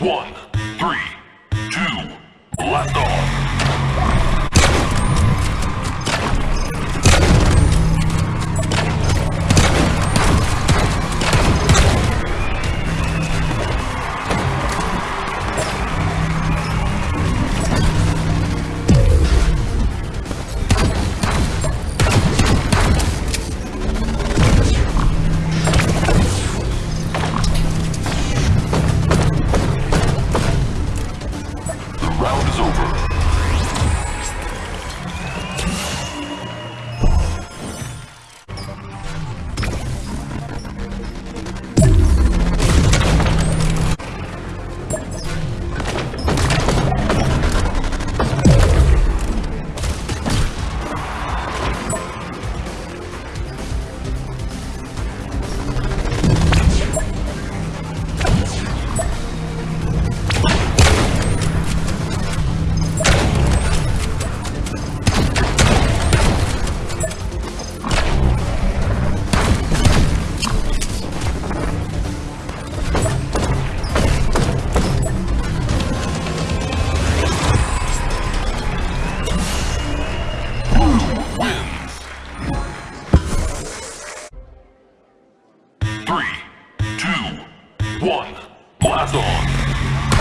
One. One, blast off!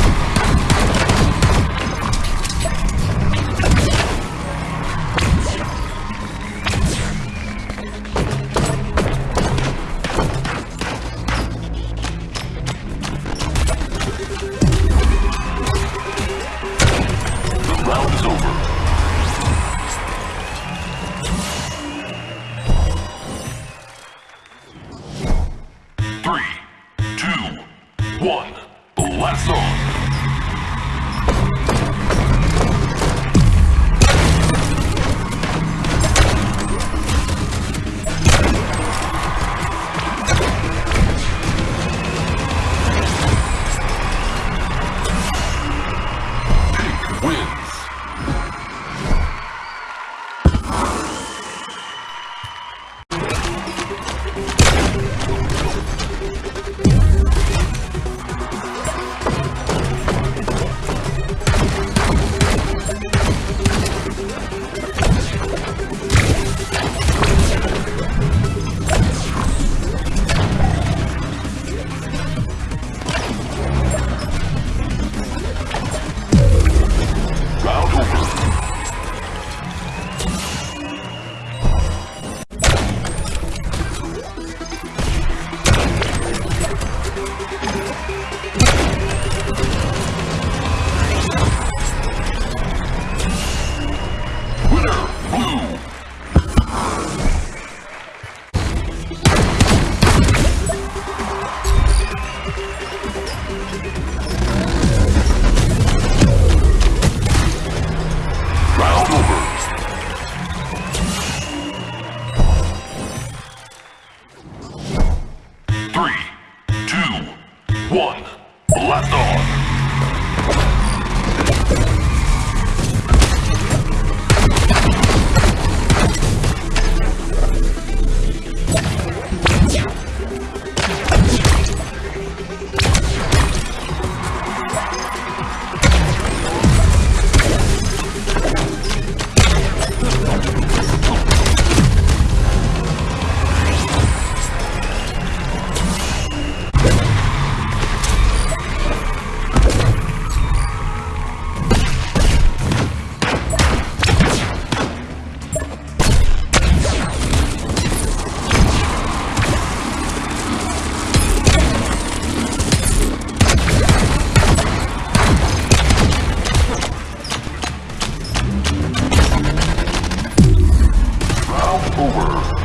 Over.